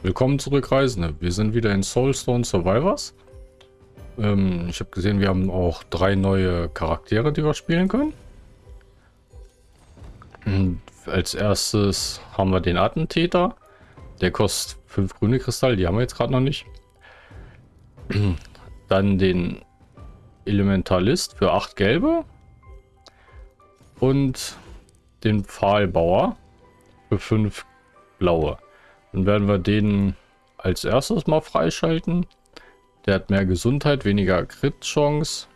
Willkommen zurück, Reisende. Wir sind wieder in Soulstone Survivors. Ähm, ich habe gesehen, wir haben auch drei neue Charaktere, die wir spielen können. Und als erstes haben wir den Attentäter. Der kostet fünf grüne Kristalle, die haben wir jetzt gerade noch nicht. Dann den Elementalist für acht gelbe. Und den Pfahlbauer für fünf blaue. Dann werden wir den als erstes mal freischalten. Der hat mehr Gesundheit, weniger Crit-Chance,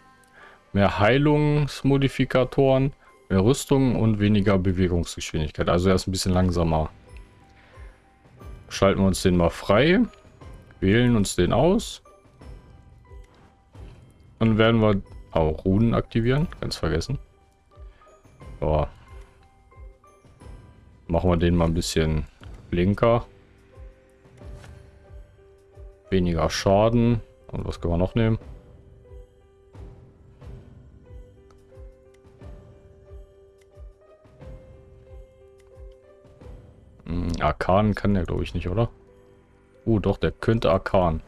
mehr Heilungsmodifikatoren, mehr Rüstung und weniger Bewegungsgeschwindigkeit. Also er ist ein bisschen langsamer. Schalten wir uns den mal frei. Wählen uns den aus. Dann werden wir auch Runen aktivieren. Ganz vergessen. So. Machen wir den mal ein bisschen blinker. Weniger Schaden. Und was können wir noch nehmen? Hm, Arkan kann der, glaube ich, nicht, oder? Uh, doch, der könnte Arkan.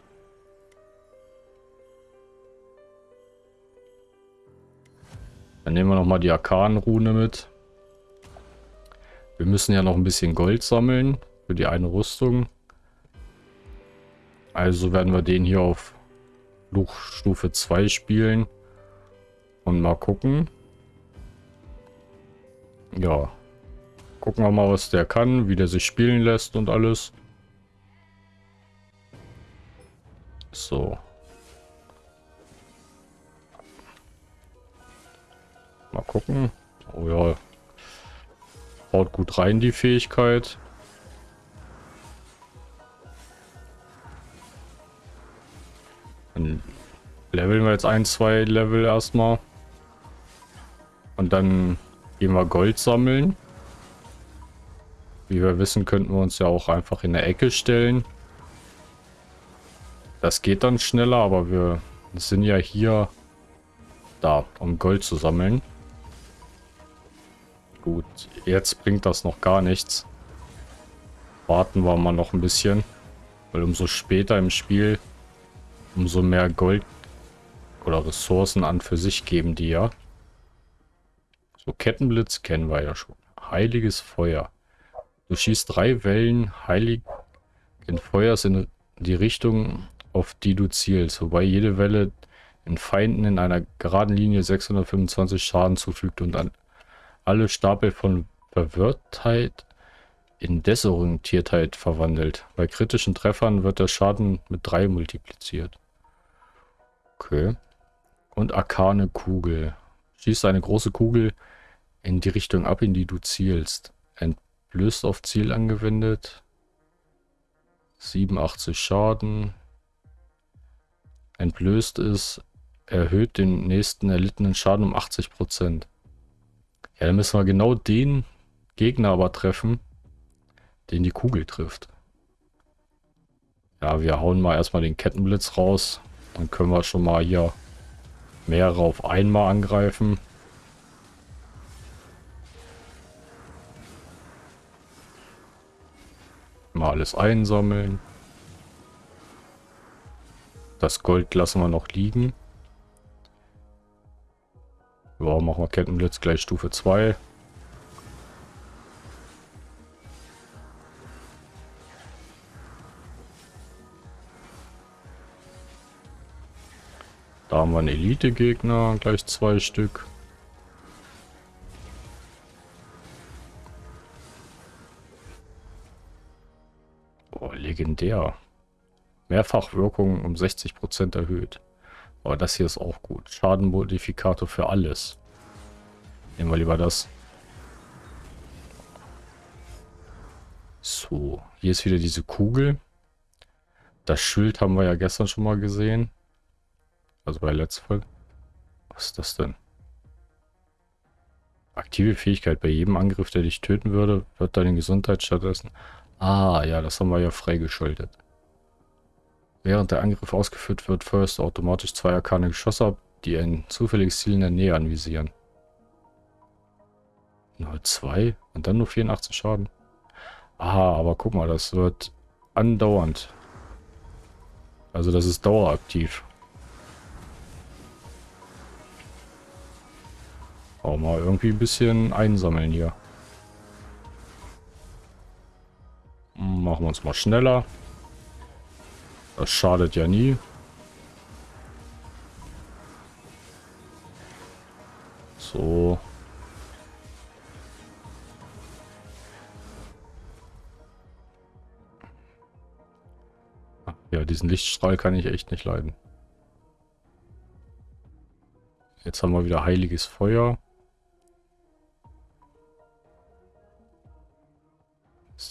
Dann nehmen wir noch mal die Arkan-Rune mit. Wir müssen ja noch ein bisschen Gold sammeln für die eine Rüstung. Also werden wir den hier auf Fluchstufe 2 spielen. Und mal gucken. Ja. Gucken wir mal, was der kann, wie der sich spielen lässt und alles. So. Mal gucken. Oh ja. Haut gut rein, die Fähigkeit. Dann leveln wir jetzt ein, zwei Level erstmal. Und dann gehen wir Gold sammeln. Wie wir wissen, könnten wir uns ja auch einfach in der Ecke stellen. Das geht dann schneller, aber wir sind ja hier da, um Gold zu sammeln. Gut, jetzt bringt das noch gar nichts. Warten wir mal noch ein bisschen. Weil umso später im Spiel umso mehr Gold oder Ressourcen an für sich geben die ja. So, Kettenblitz kennen wir ja schon. Heiliges Feuer. Du schießt drei Wellen heiligen Feuers in die Richtung, auf die du zielst, wobei jede Welle den Feinden in einer geraden Linie 625 Schaden zufügt und an alle Stapel von Verwirrtheit in Desorientiertheit verwandelt. Bei kritischen Treffern wird der Schaden mit 3 multipliziert. Okay. Und arkane Kugel. Schießt eine große Kugel in die Richtung ab, in die du zielst. Entblößt auf Ziel angewendet. 87 Schaden. Entblößt ist, erhöht den nächsten erlittenen Schaden um 80%. Ja, dann müssen wir genau den Gegner aber treffen, den die Kugel trifft. Ja, wir hauen mal erstmal den Kettenblitz raus. Dann können wir schon mal hier mehrere auf einmal angreifen. Mal alles einsammeln. Das Gold lassen wir noch liegen. Ja, machen wir Kettenblitz gleich Stufe 2. Da haben wir einen Elite-Gegner, gleich zwei Stück. Oh, legendär. Mehrfachwirkung um 60% erhöht. Aber das hier ist auch gut. Schadenmodifikator für alles. Nehmen wir lieber das. So, hier ist wieder diese Kugel. Das Schild haben wir ja gestern schon mal gesehen. Also bei letzter Folge. Was ist das denn? Aktive Fähigkeit. Bei jedem Angriff, der dich töten würde, wird deine Gesundheit stattdessen... Ah, ja, das haben wir ja freigeschaltet. Während der Angriff ausgeführt wird, feuerst du automatisch zwei arkane Geschosse ab, die ein zufälliges Ziel in der Nähe anvisieren. Nur zwei und dann nur 84 Schaden. Ah, aber guck mal, das wird andauernd. Also das ist daueraktiv. Auch mal irgendwie ein bisschen einsammeln hier. Machen wir uns mal schneller. Das schadet ja nie. So. Ja, diesen Lichtstrahl kann ich echt nicht leiden. Jetzt haben wir wieder heiliges Feuer.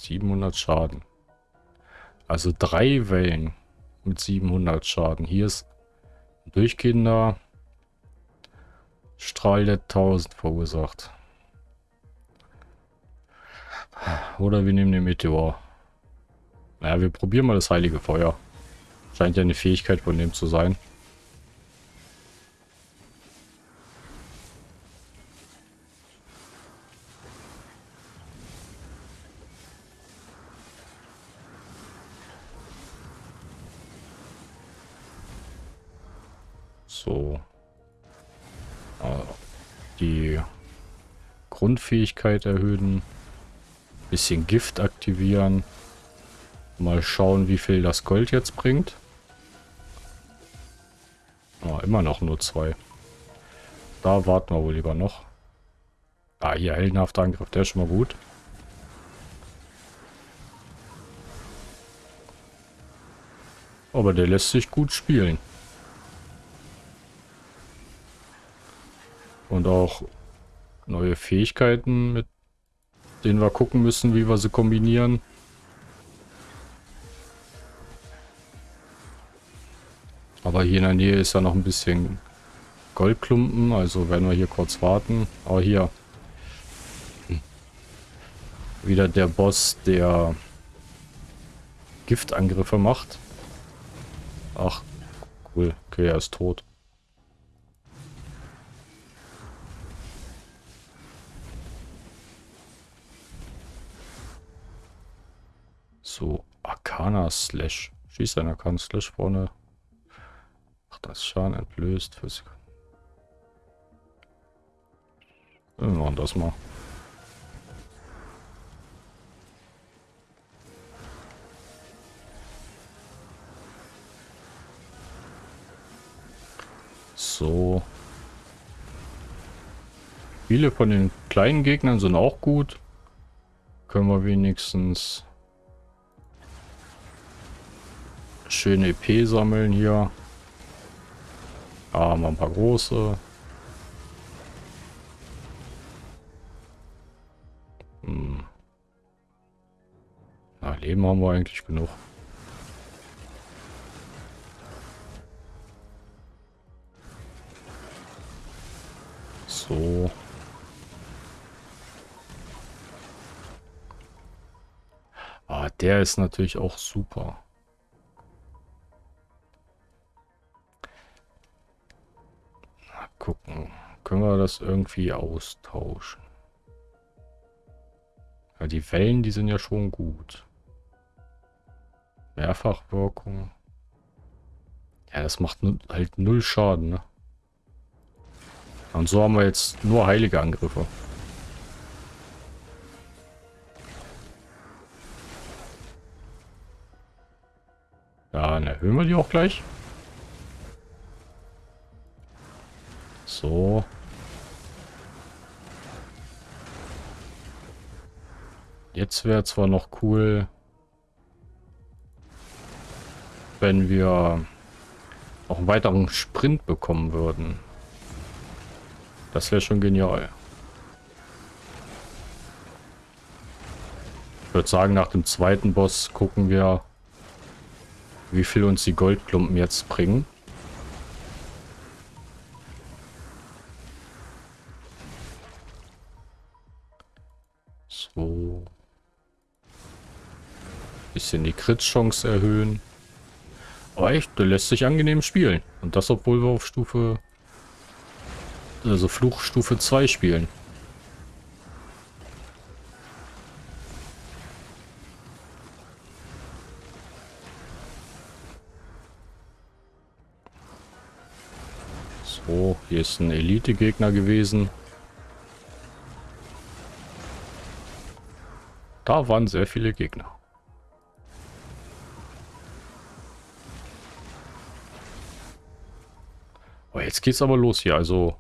700 Schaden. Also drei Wellen mit 700 Schaden. Hier ist ein durchgehender Strahl, der 1000 verursacht. Oder wir nehmen den Meteor. Naja, wir probieren mal das heilige Feuer. Scheint ja eine Fähigkeit von dem zu sein. Die Grundfähigkeit erhöhen. Bisschen Gift aktivieren. Mal schauen, wie viel das Gold jetzt bringt. Oh, immer noch nur zwei. Da warten wir wohl lieber noch. Ah, hier heldenhafter Angriff, der ist schon mal gut. Aber der lässt sich gut spielen. Und auch neue Fähigkeiten, mit denen wir gucken müssen, wie wir sie kombinieren. Aber hier in der Nähe ist ja noch ein bisschen Goldklumpen, also werden wir hier kurz warten. Aber hier wieder der Boss, der Giftangriffe macht. Ach, cool. Okay, er ist tot. So, Arcana Slash. Schießt ein Arcana Slash vorne. Ach, das Schaden entlöst. Für Wir machen das mal. So. Viele von den kleinen Gegnern sind auch gut. Können wir wenigstens schöne EP sammeln hier. Ah, mal ein paar große. Hm. Na, Leben haben wir eigentlich genug. So. Ah, der ist natürlich auch super. Gucken. Können wir das irgendwie austauschen? Ja, die Wellen, die sind ja schon gut. Mehrfachwirkung. Ja, das macht halt null Schaden, ne? Und so haben wir jetzt nur heilige Angriffe. Dann erhöhen wir die auch gleich. So. Jetzt wäre zwar noch cool, wenn wir auch einen weiteren Sprint bekommen würden. Das wäre schon genial. Ich würde sagen, nach dem zweiten Boss gucken wir, wie viel uns die Goldklumpen jetzt bringen. bisschen die Crit-Chance erhöhen. Aber echt, der lässt sich angenehm spielen. Und das, obwohl wir auf Stufe... Also Fluchstufe 2 spielen. So, hier ist ein Elite-Gegner gewesen. Da waren sehr viele Gegner. Oh, jetzt geht's aber los hier. Also,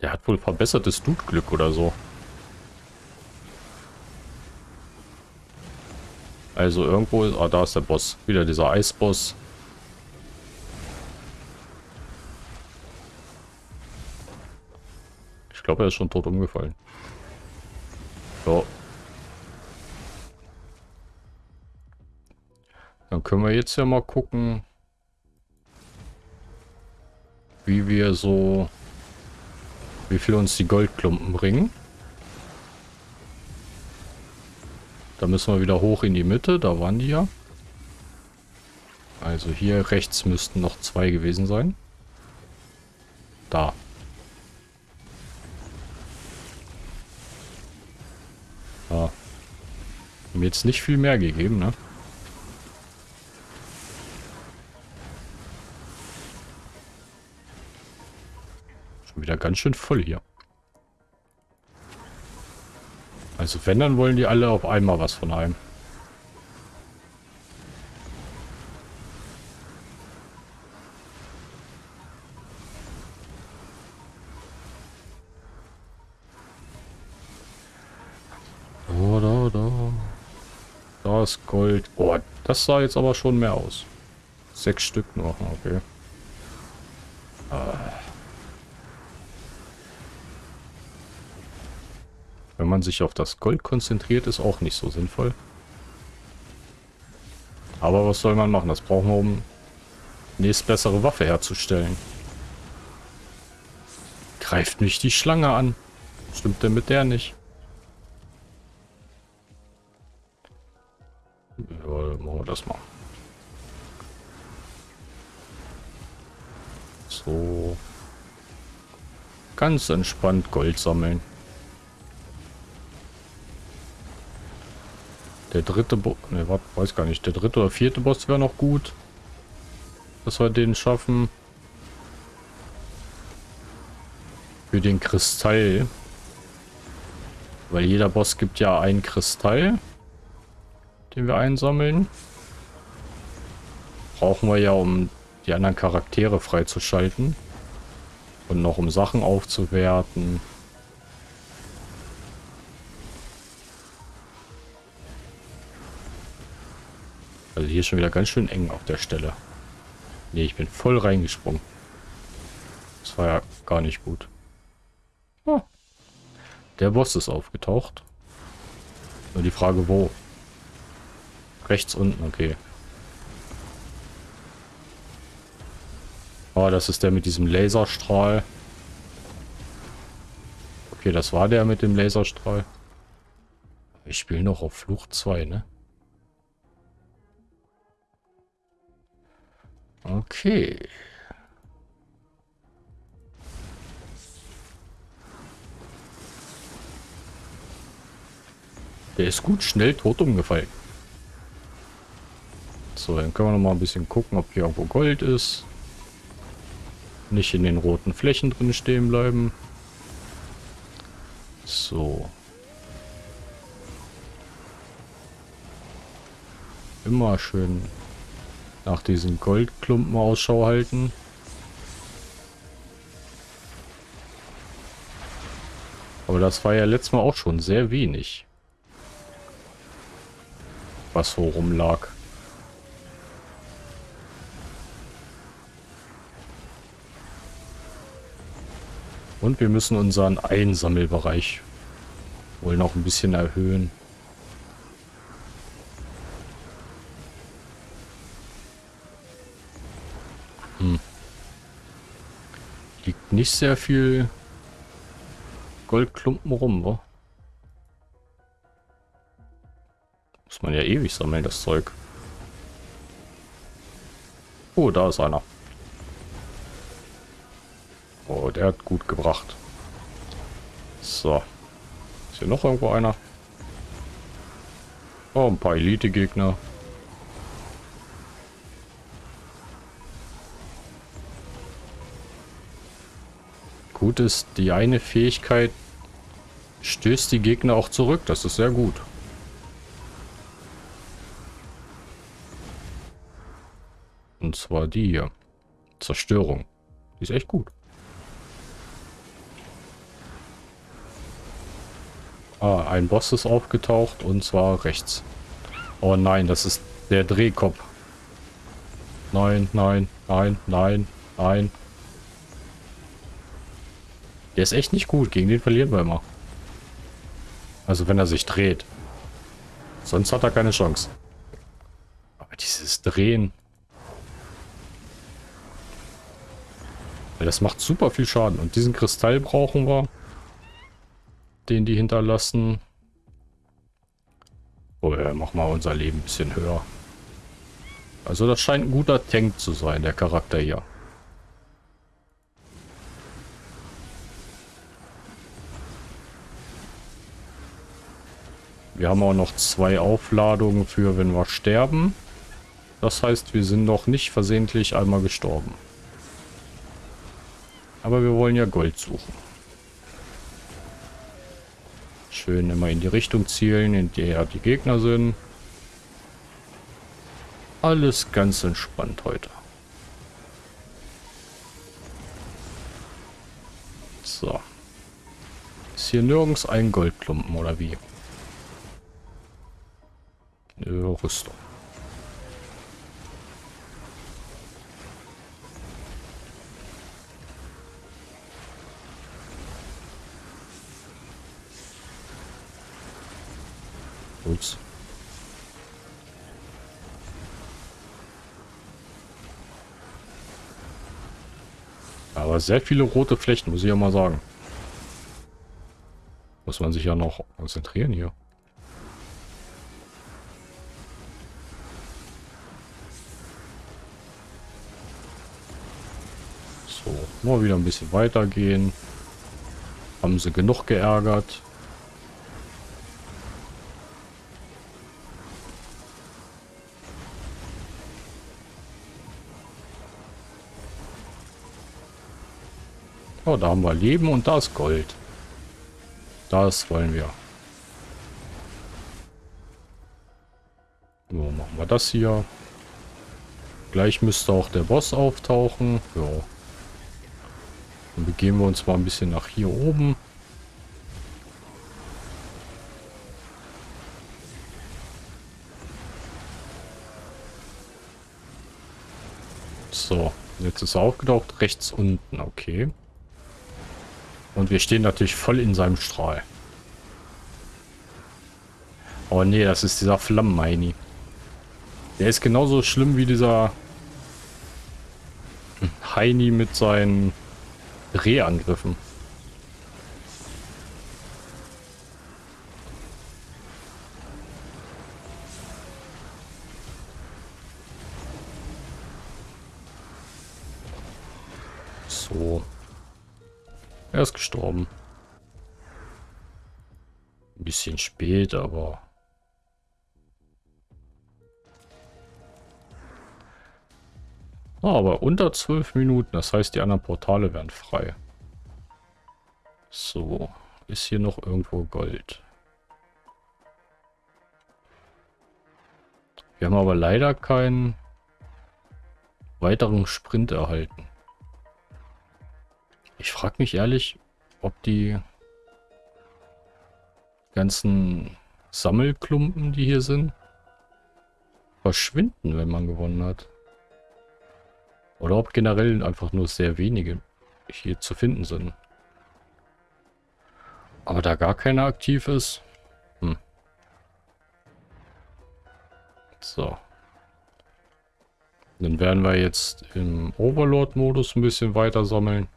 der hat wohl verbessertes Dude-Glück oder so. Also irgendwo... Ah, da ist der Boss. Wieder dieser Eisboss. Ich glaube, er ist schon tot umgefallen. So. Dann können wir jetzt ja mal gucken, wie wir so, wie viel uns die Goldklumpen bringen. Da müssen wir wieder hoch in die Mitte, da waren die ja. Also hier rechts müssten noch zwei gewesen sein. Da. Ja. Mir jetzt nicht viel mehr gegeben, ne? Wieder ganz schön voll hier. Also wenn, dann wollen die alle auf einmal was von einem. Da ist Gold. Oh, das sah jetzt aber schon mehr aus. Sechs Stück noch, okay. Wenn man sich auf das Gold konzentriert, ist auch nicht so sinnvoll. Aber was soll man machen? Das brauchen wir, um nächstbessere Waffe herzustellen. Greift mich die Schlange an. Stimmt denn mit der nicht? Ja, machen wir das mal. So. Ganz entspannt Gold sammeln. Der dritte Boss, ne, weiß gar nicht. Der dritte oder vierte Boss wäre noch gut. Dass wir den schaffen. Für den Kristall. Weil jeder Boss gibt ja einen Kristall. Den wir einsammeln. Brauchen wir ja, um die anderen Charaktere freizuschalten. Und noch um Sachen aufzuwerten. Also hier schon wieder ganz schön eng auf der Stelle. Ne, ich bin voll reingesprungen. Das war ja gar nicht gut. Oh. Der Boss ist aufgetaucht. Nur die Frage, wo? Rechts unten, okay. Oh, das ist der mit diesem Laserstrahl. Okay, das war der mit dem Laserstrahl. Ich spiele noch auf Flucht 2, ne? Okay. Der ist gut schnell tot umgefallen. So, dann können wir noch mal ein bisschen gucken, ob hier irgendwo Gold ist. Nicht in den roten Flächen drin stehen bleiben. So. Immer schön nach diesen Goldklumpen Ausschau halten. Aber das war ja letztes Mal auch schon sehr wenig. Was so rumlag. Und wir müssen unseren Einsammelbereich wohl noch ein bisschen erhöhen. Nicht sehr viel Goldklumpen rum, wo? Muss man ja ewig sammeln, das Zeug. Oh, da ist einer. Oh, der hat gut gebracht. So. Ist hier noch irgendwo einer? Oh, ein paar Elite-Gegner. Gut ist, die eine Fähigkeit stößt die Gegner auch zurück. Das ist sehr gut. Und zwar die hier. Zerstörung. Die ist echt gut. Ah, ein Boss ist aufgetaucht und zwar rechts. Oh nein, das ist der Drehkopf. Nein, nein, nein, nein, nein. Der ist echt nicht gut. Gegen den verlieren wir immer. Also wenn er sich dreht. Sonst hat er keine Chance. Aber dieses Drehen. Das macht super viel Schaden. Und diesen Kristall brauchen wir. Den die hinterlassen. Oh ja, mach mal unser Leben ein bisschen höher. Also das scheint ein guter Tank zu sein, der Charakter hier. Wir haben auch noch zwei Aufladungen für, wenn wir sterben. Das heißt, wir sind noch nicht versehentlich einmal gestorben. Aber wir wollen ja Gold suchen. Schön immer in die Richtung zielen, in der die Gegner sind. Alles ganz entspannt heute. So. Ist hier nirgends ein Goldklumpen oder wie? Nö, Rüstung. Ups. Aber sehr viele rote Flächen, muss ich ja mal sagen. Muss man sich ja noch konzentrieren hier. Mal wieder ein bisschen weitergehen. Haben sie genug geärgert. Oh, da haben wir Leben und da ist Gold. Das wollen wir. So, machen wir das hier. Gleich müsste auch der Boss auftauchen. Ja. Dann begeben wir uns mal ein bisschen nach hier oben. So, jetzt ist er aufgetaucht. Rechts unten, okay. Und wir stehen natürlich voll in seinem Strahl. Oh nee, das ist dieser Flammenheini. Der ist genauso schlimm wie dieser Heini mit seinen Drehangriffen. So. Er ist gestorben. Ein bisschen spät, aber... Ah, aber unter zwölf Minuten, das heißt, die anderen Portale werden frei. So, ist hier noch irgendwo Gold. Wir haben aber leider keinen weiteren Sprint erhalten. Ich frage mich ehrlich, ob die ganzen Sammelklumpen, die hier sind, verschwinden, wenn man gewonnen hat. Oder ob generell einfach nur sehr wenige hier zu finden sind. Aber da gar keiner aktiv ist. Hm. So. Dann werden wir jetzt im Overlord-Modus ein bisschen weiter sammeln.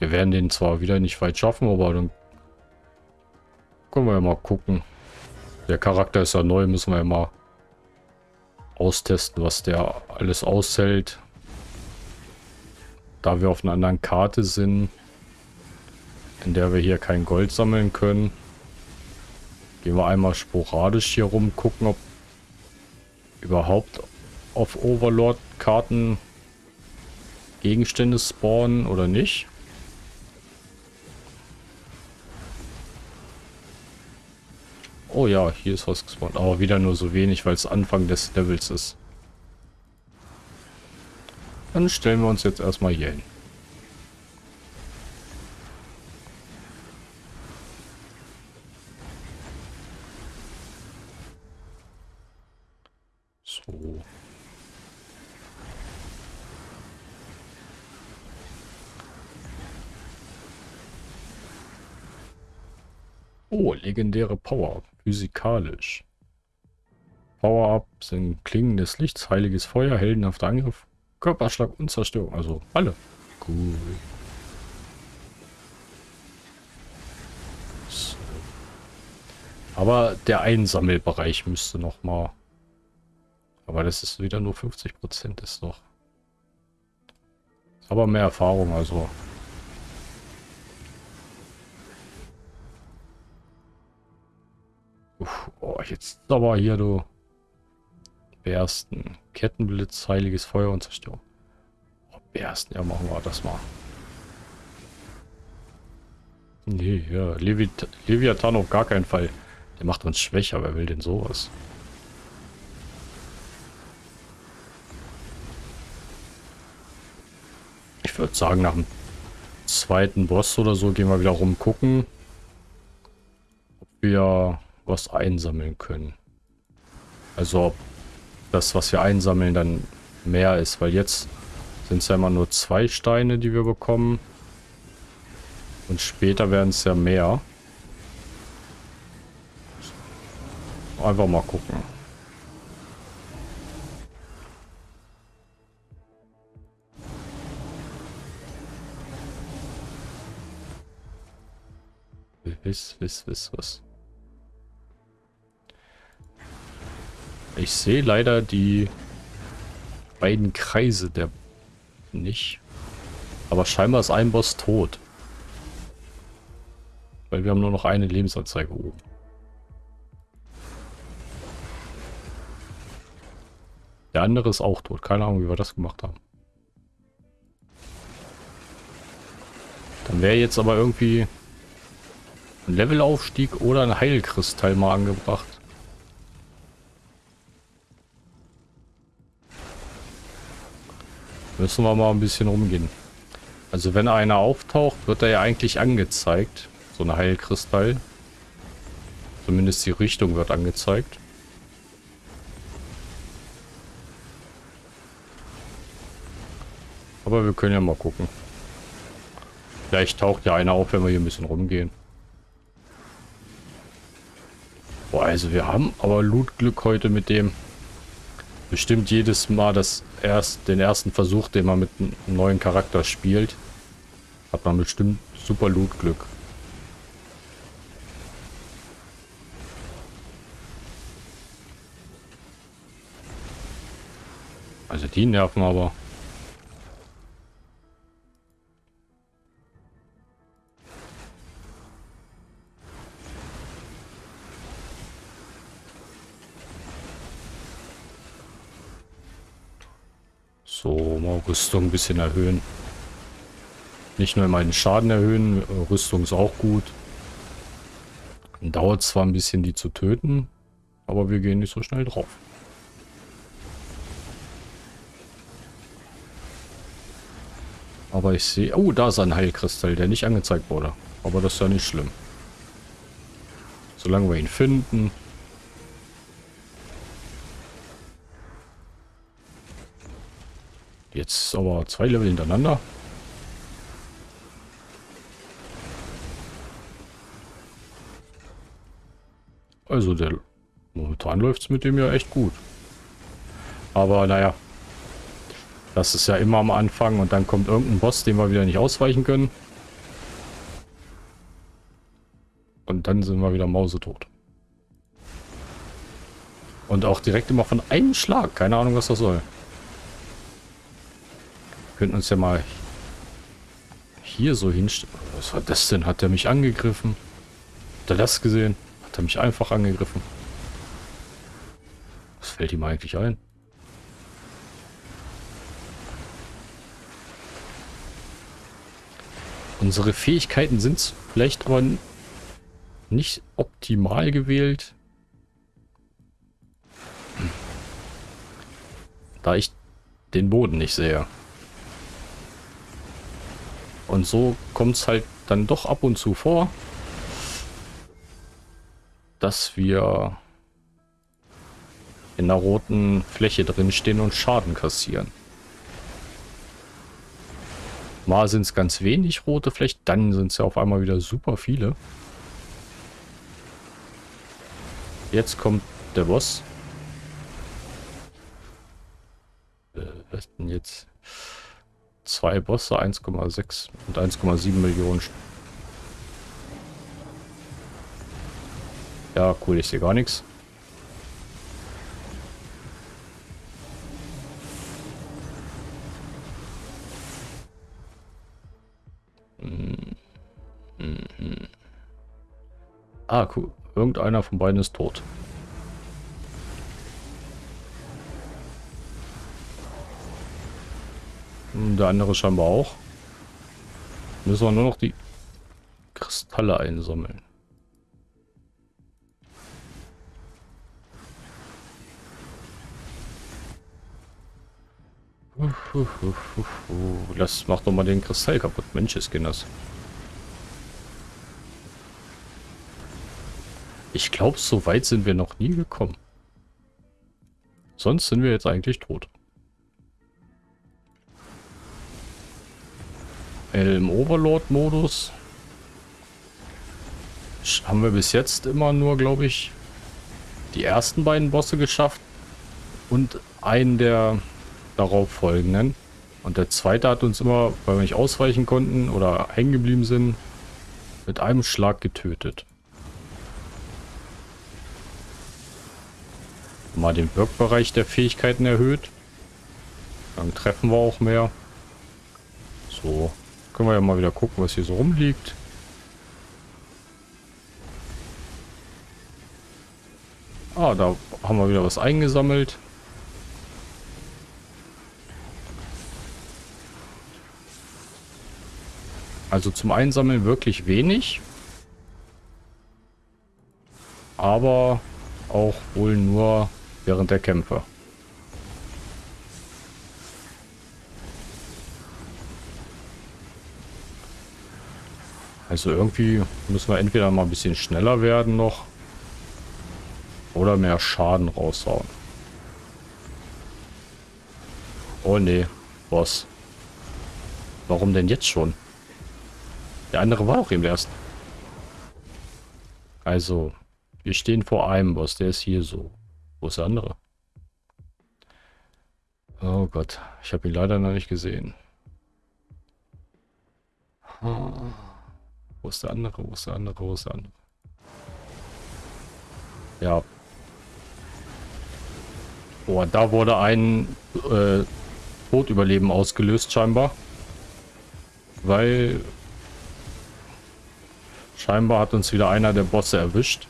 Wir werden den zwar wieder nicht weit schaffen, aber dann können wir ja mal gucken. Der Charakter ist ja neu, müssen wir ja mal austesten, was der alles aushält. Da wir auf einer anderen Karte sind, in der wir hier kein Gold sammeln können, gehen wir einmal sporadisch hier rum, gucken, ob überhaupt auf Overlord-Karten Gegenstände spawnen oder nicht. Oh ja, hier ist was gespawnt. Aber wieder nur so wenig, weil es Anfang des Levels ist. Dann stellen wir uns jetzt erstmal hier hin. So. Oh, legendäre Power. Physikalisch. Power-Up sind Klingen des Lichts, heiliges Feuer, heldenhafter Angriff, Körperschlag und Zerstörung. Also alle. Cool. So. Aber der Einsammelbereich müsste noch mal. Aber das ist wieder nur 50 Prozent ist doch. Aber mehr Erfahrung, also jetzt aber hier, du. Bersten. Kettenblitz, heiliges Feuer und Zerstörung. Oh, Bersten, ja, machen wir das mal. Nee, ja, Levit Leviathan auf gar keinen Fall. Der macht uns schwächer, wer will denn sowas? Ich würde sagen, nach dem zweiten Boss oder so gehen wir wieder rum gucken, ob wir was einsammeln können. Also ob das, was wir einsammeln, dann mehr ist. Weil jetzt sind es ja immer nur zwei Steine, die wir bekommen. Und später werden es ja mehr. Einfach mal gucken. Wiss, wiss, wiss, was. Ich sehe leider die beiden Kreise der nicht. Aber scheinbar ist ein Boss tot. Weil wir haben nur noch eine Lebensanzeige oben. Der andere ist auch tot. Keine Ahnung, wie wir das gemacht haben. Dann wäre jetzt aber irgendwie ein Levelaufstieg oder ein Heilkristall mal angebracht. Müssen wir mal ein bisschen rumgehen. Also wenn einer auftaucht, wird er ja eigentlich angezeigt. So ein Heilkristall. Zumindest die Richtung wird angezeigt. Aber wir können ja mal gucken. Vielleicht taucht ja einer auf, wenn wir hier ein bisschen rumgehen. Boah, also wir haben aber Lootglück heute mit dem bestimmt jedes Mal das erst, den ersten Versuch, den man mit einem neuen Charakter spielt, hat man bestimmt super Loot-Glück. Also die nerven aber. Rüstung ein bisschen erhöhen. Nicht nur meinen Schaden erhöhen, Rüstung ist auch gut. Dauert zwar ein bisschen, die zu töten, aber wir gehen nicht so schnell drauf. Aber ich sehe... Oh, da ist ein Heilkristall, der nicht angezeigt wurde. Aber das ist ja nicht schlimm. Solange wir ihn finden, Jetzt aber zwei Level hintereinander. Also der momentan läuft es mit dem ja echt gut. Aber naja, das ist ja immer am Anfang und dann kommt irgendein Boss, den wir wieder nicht ausweichen können. Und dann sind wir wieder mausetot. Und auch direkt immer von einem Schlag. Keine Ahnung, was das soll könnten uns ja mal hier so hinstellen. Was war das denn? Hat er mich angegriffen? Hat er das gesehen? Hat er mich einfach angegriffen? Was fällt ihm eigentlich ein? Unsere Fähigkeiten sind vielleicht aber nicht optimal gewählt. Da ich den Boden nicht sehe. Und so kommt es halt dann doch ab und zu vor, dass wir in der roten Fläche drin stehen und Schaden kassieren. Mal sind es ganz wenig rote Flächen, dann sind es ja auf einmal wieder super viele. Jetzt kommt der Boss. Äh, was denn jetzt? Zwei Bosse, 1,6 und 1,7 Millionen. Ja, cool, ich sehe gar nichts. Ah, cool. Irgendeiner von beiden ist tot. Der andere scheinbar auch. Müssen wir nur noch die Kristalle einsammeln. Das macht doch mal den Kristall kaputt. Mensch, ist das. Ich glaube, so weit sind wir noch nie gekommen. Sonst sind wir jetzt eigentlich tot. Im Overlord-Modus haben wir bis jetzt immer nur, glaube ich, die ersten beiden Bosse geschafft und einen der darauf folgenden. Und der zweite hat uns immer, weil wir nicht ausweichen konnten oder hängen geblieben sind, mit einem Schlag getötet. Mal den Wirkbereich der Fähigkeiten erhöht. Dann treffen wir auch mehr. So, können wir ja mal wieder gucken, was hier so rumliegt. Ah, da haben wir wieder was eingesammelt. Also zum Einsammeln wirklich wenig. Aber auch wohl nur während der Kämpfe. Also irgendwie müssen wir entweder mal ein bisschen schneller werden noch oder mehr Schaden raushauen. Oh nee, Boss. Warum denn jetzt schon? Der andere war auch eben erst. Also, wir stehen vor einem Boss, der ist hier so. Wo ist der andere? Oh Gott, ich habe ihn leider noch nicht gesehen. Ist der andere? Wo ist der andere? Wo ist der andere? Ja. Boah, da wurde ein äh, Todüberleben ausgelöst scheinbar. Weil scheinbar hat uns wieder einer der Bosse erwischt.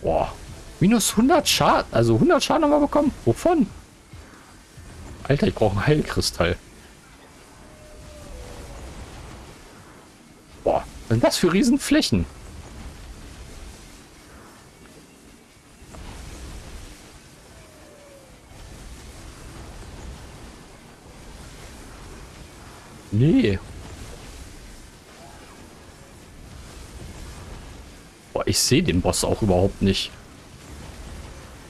Boah. Minus 100 Schaden. Also 100 Schaden haben wir bekommen. Wovon? Alter, ich brauche einen Heilkristall. Was sind das für Riesenflächen? Nee. Boah, ich sehe den Boss auch überhaupt nicht.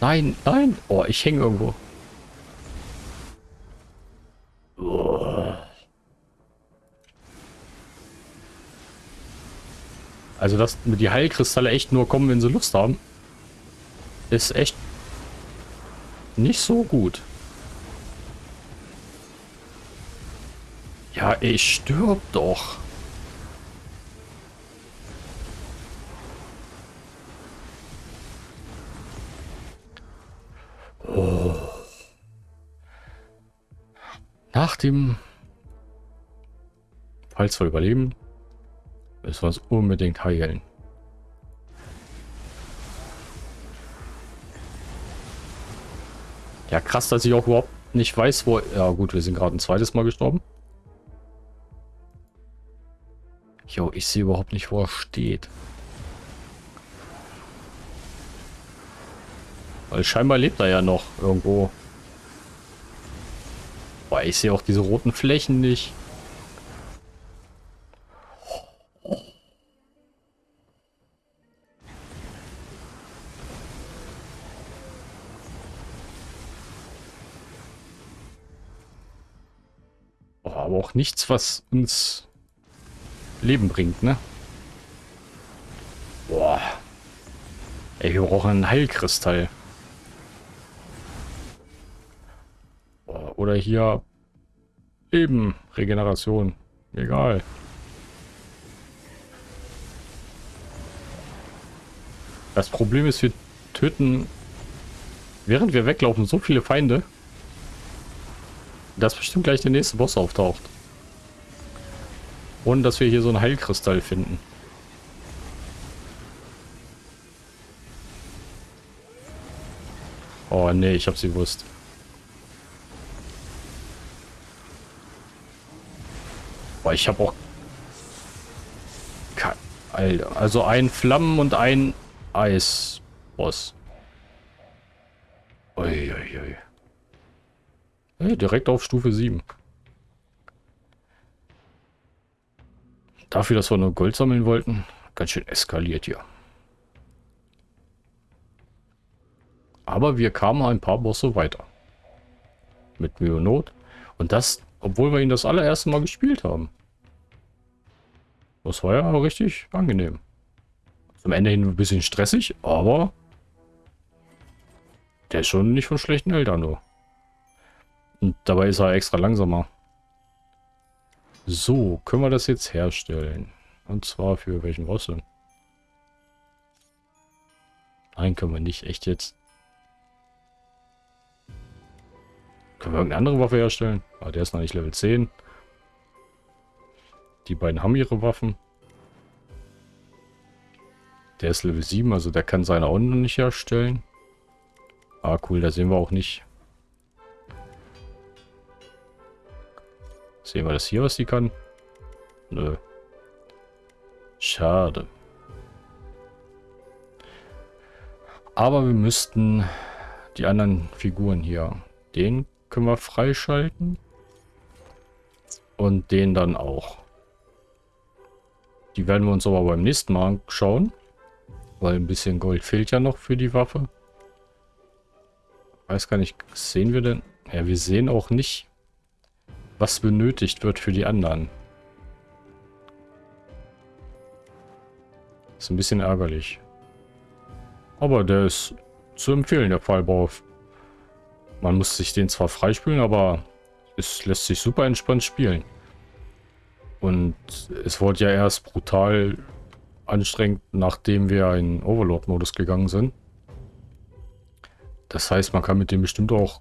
Nein, nein. Oh, ich hänge irgendwo. Also, dass die Heilkristalle echt nur kommen, wenn sie Lust haben, ist echt nicht so gut. Ja, ich stirb doch. Nach dem... Falls wir überleben, müssen wir uns unbedingt heilen. Ja, krass, dass ich auch überhaupt nicht weiß, wo... Ja gut, wir sind gerade ein zweites Mal gestorben. Jo, ich sehe überhaupt nicht, wo er steht. Weil scheinbar lebt er ja noch irgendwo. Boah, ich sehe auch diese roten Flächen nicht. Auch nichts, was uns Leben bringt, ne? Boah. Ey, wir brauchen einen Heilkristall. Oder hier Leben, Regeneration. Egal. Das Problem ist, wir töten, während wir weglaufen, so viele Feinde, dass bestimmt gleich der nächste Boss auftaucht. Und dass wir hier so einen Heilkristall finden. Oh nee, ich hab's gewusst. Boah, ich hab auch... Alter, also ein Flammen- und ein Eis-Boss. Uiuiui. Hey, direkt auf Stufe 7. Dafür, dass wir nur Gold sammeln wollten, ganz schön eskaliert hier. Aber wir kamen ein paar Bosse weiter. Mit Mühe und Not. Und das, obwohl wir ihn das allererste Mal gespielt haben. Das war ja richtig angenehm. Zum Ende hin ein bisschen stressig, aber der ist schon nicht von schlechten Eltern, nur. Und dabei ist er extra langsamer. So, können wir das jetzt herstellen? Und zwar für welchen Boss denn? Nein, können wir nicht. Echt jetzt? Können wir irgendeine andere Waffe herstellen? Ah, der ist noch nicht Level 10. Die beiden haben ihre Waffen. Der ist Level 7, also der kann seine auch noch nicht herstellen. Ah, cool, da sehen wir auch nicht, Sehen wir das hier, was sie kann? Nö. Schade. Aber wir müssten die anderen Figuren hier. Den können wir freischalten. Und den dann auch. Die werden wir uns aber beim nächsten Mal anschauen. Weil ein bisschen Gold fehlt ja noch für die Waffe. Weiß gar nicht, sehen wir denn? Ja, wir sehen auch nicht, was benötigt wird für die anderen. Ist ein bisschen ärgerlich. Aber der ist zu empfehlen, der Fallbau. Man muss sich den zwar freispielen, aber es lässt sich super entspannt spielen. Und es wurde ja erst brutal anstrengend, nachdem wir in Overlord-Modus gegangen sind. Das heißt, man kann mit dem bestimmt auch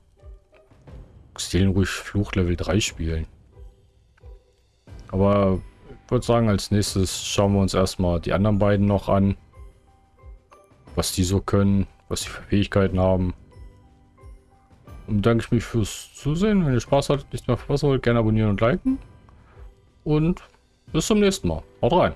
Seelenruhig Fluch Level 3 spielen. Aber ich würde sagen, als nächstes schauen wir uns erstmal die anderen beiden noch an. Was die so können, was sie für Fähigkeiten haben. Und danke ich mich fürs Zusehen. Wenn ihr Spaß hattet, nichts mehr verpassen wollt, gerne abonnieren und liken. Und bis zum nächsten Mal. Haut rein.